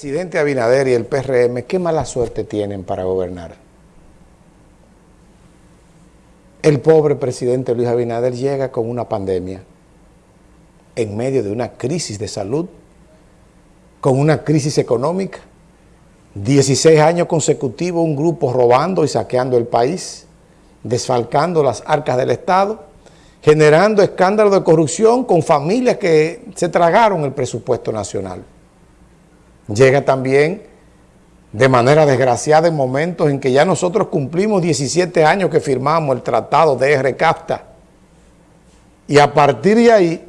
presidente Abinader y el PRM, ¿qué mala suerte tienen para gobernar? El pobre presidente Luis Abinader llega con una pandemia en medio de una crisis de salud, con una crisis económica, 16 años consecutivos un grupo robando y saqueando el país, desfalcando las arcas del Estado, generando escándalos de corrupción con familias que se tragaron el presupuesto nacional. Llega también de manera desgraciada en momentos en que ya nosotros cumplimos 17 años que firmamos el tratado de RCAFTA y a partir de ahí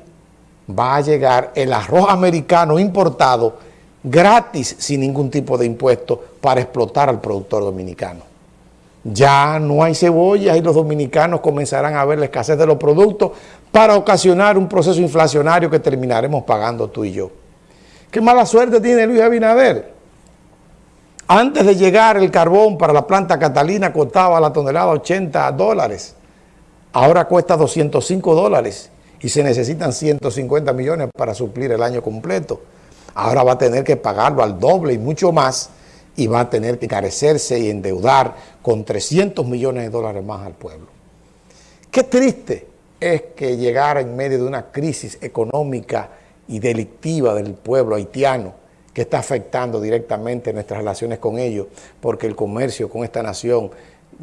va a llegar el arroz americano importado gratis sin ningún tipo de impuesto para explotar al productor dominicano. Ya no hay cebolla y los dominicanos comenzarán a ver la escasez de los productos para ocasionar un proceso inflacionario que terminaremos pagando tú y yo. Qué mala suerte tiene Luis Abinader. Antes de llegar el carbón para la planta Catalina costaba la tonelada 80 dólares. Ahora cuesta 205 dólares y se necesitan 150 millones para suplir el año completo. Ahora va a tener que pagarlo al doble y mucho más y va a tener que encarecerse y endeudar con 300 millones de dólares más al pueblo. Qué triste es que llegara en medio de una crisis económica y delictiva del pueblo haitiano que está afectando directamente nuestras relaciones con ellos, porque el comercio con esta nación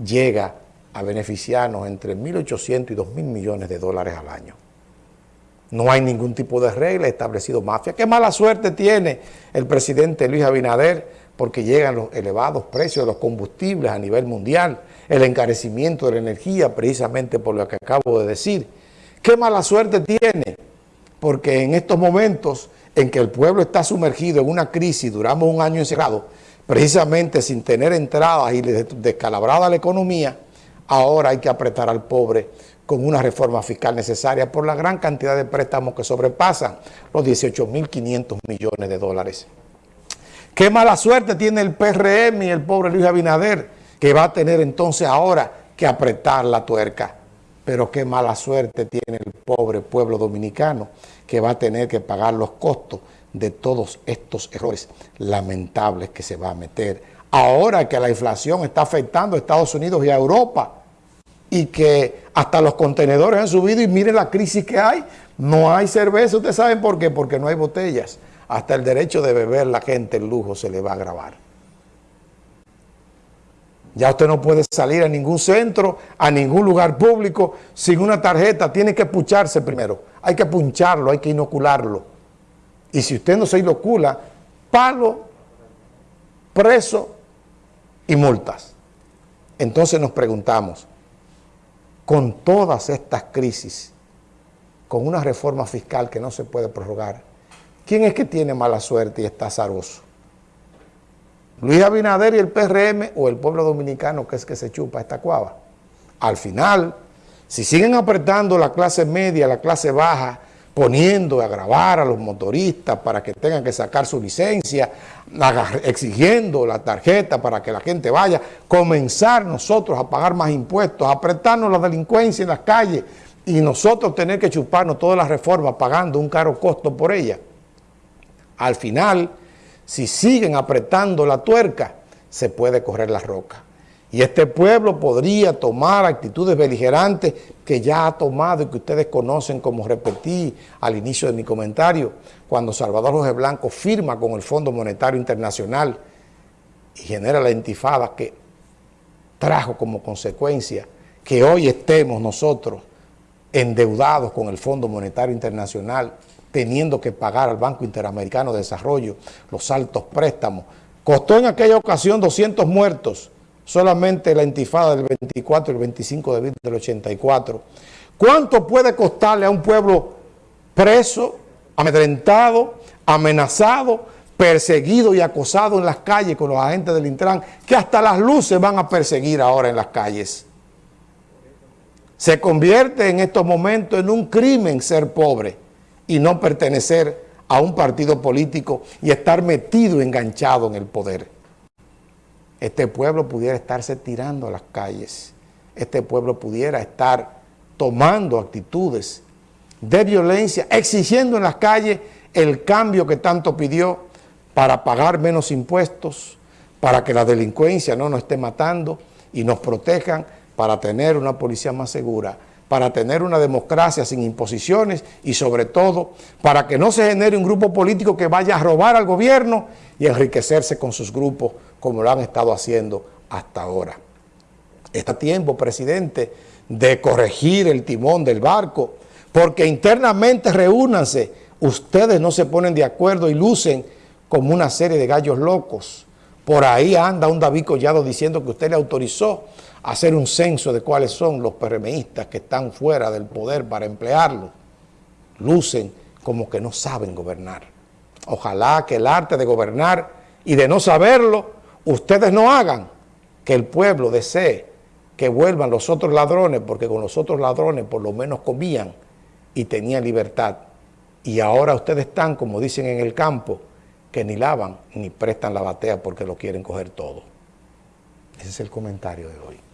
llega a beneficiarnos entre 1.800 y 2.000 millones de dólares al año. No hay ningún tipo de regla establecido mafia. Qué mala suerte tiene el presidente Luis Abinader porque llegan los elevados precios de los combustibles a nivel mundial, el encarecimiento de la energía precisamente por lo que acabo de decir. Qué mala suerte tiene porque en estos momentos en que el pueblo está sumergido en una crisis, duramos un año encerrado, precisamente sin tener entradas y descalabrada la economía, ahora hay que apretar al pobre con una reforma fiscal necesaria por la gran cantidad de préstamos que sobrepasan los 18.500 millones de dólares. Qué mala suerte tiene el PRM y el pobre Luis Abinader, que va a tener entonces ahora que apretar la tuerca pero qué mala suerte tiene el pobre pueblo dominicano que va a tener que pagar los costos de todos estos errores lamentables que se va a meter. Ahora que la inflación está afectando a Estados Unidos y a Europa y que hasta los contenedores han subido y miren la crisis que hay, no hay cerveza, ¿ustedes saben por qué? Porque no hay botellas. Hasta el derecho de beber la gente el lujo se le va a agravar. Ya usted no puede salir a ningún centro, a ningún lugar público sin una tarjeta. Tiene que puncharse primero. Hay que puncharlo, hay que inocularlo. Y si usted no se inocula, palo, preso y multas. Entonces nos preguntamos, con todas estas crisis, con una reforma fiscal que no se puede prorrogar, ¿quién es que tiene mala suerte y está azaroso? Luis Abinader y el PRM o el pueblo dominicano que es que se chupa esta cuava. Al final, si siguen apretando la clase media, la clase baja, poniendo a grabar a los motoristas para que tengan que sacar su licencia, exigiendo la tarjeta para que la gente vaya, comenzar nosotros a pagar más impuestos, apretarnos la delincuencia en las calles y nosotros tener que chuparnos todas las reformas pagando un caro costo por ella. Al final, si siguen apretando la tuerca, se puede correr la roca. Y este pueblo podría tomar actitudes beligerantes que ya ha tomado y que ustedes conocen, como repetí al inicio de mi comentario, cuando Salvador José Blanco firma con el Fondo Monetario Internacional y genera la intifada que trajo como consecuencia que hoy estemos nosotros endeudados con el Fondo Monetario Internacional teniendo que pagar al Banco Interamericano de Desarrollo los altos préstamos. Costó en aquella ocasión 200 muertos, solamente la intifada del 24 y el 25 de abril del 84. ¿Cuánto puede costarle a un pueblo preso, amedrentado, amenazado, perseguido y acosado en las calles con los agentes del Intran, que hasta las luces van a perseguir ahora en las calles? Se convierte en estos momentos en un crimen ser pobre y no pertenecer a un partido político y estar metido, enganchado en el poder. Este pueblo pudiera estarse tirando a las calles. Este pueblo pudiera estar tomando actitudes de violencia, exigiendo en las calles el cambio que tanto pidió para pagar menos impuestos, para que la delincuencia no nos esté matando y nos protejan para tener una policía más segura, para tener una democracia sin imposiciones y sobre todo para que no se genere un grupo político que vaya a robar al gobierno y enriquecerse con sus grupos como lo han estado haciendo hasta ahora. Está tiempo, presidente, de corregir el timón del barco, porque internamente reúnanse, ustedes no se ponen de acuerdo y lucen como una serie de gallos locos. Por ahí anda un David Collado diciendo que usted le autorizó hacer un censo de cuáles son los PRMistas que están fuera del poder para emplearlo. Lucen como que no saben gobernar. Ojalá que el arte de gobernar y de no saberlo, ustedes no hagan que el pueblo desee que vuelvan los otros ladrones, porque con los otros ladrones por lo menos comían y tenían libertad. Y ahora ustedes están, como dicen en el campo, que ni lavan ni prestan la batea porque lo quieren coger todo. Ese es el comentario de hoy.